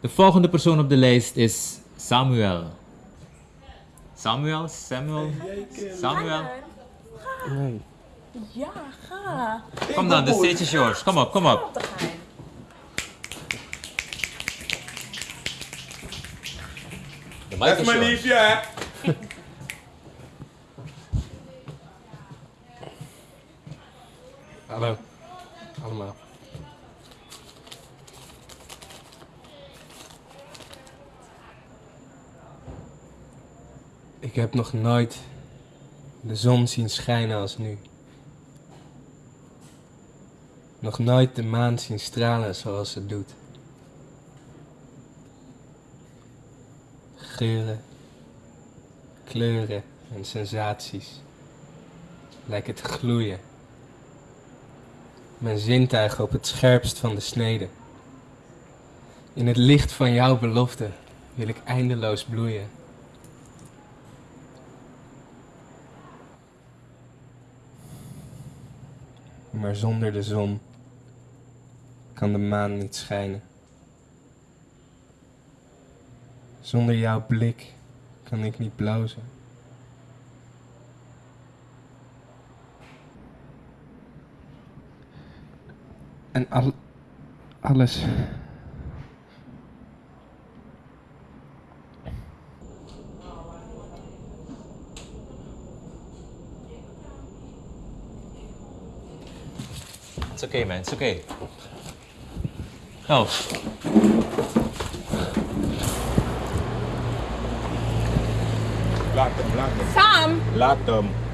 De volgende persoon op de lijst is Samuel. Samuel? Samuel? Samuel? Nee. Ja, ga. Kom dan, de stage is yours. Kom op, kom op. De Dat is mijn liefje, hè? Hallo. Allemaal. Ik heb nog nooit de zon zien schijnen als nu. Nog nooit de maan zien stralen zoals ze doet. Geuren, kleuren en sensaties lijken te gloeien. Mijn zintuigen op het scherpst van de snede. In het licht van jouw belofte wil ik eindeloos bloeien. Maar zonder de zon kan de maan niet schijnen. Zonder jouw blik kan ik niet blozen. En al, alles. It's okay, man. It's okay. Oh. Lock them, lock them. Sam! Lock them.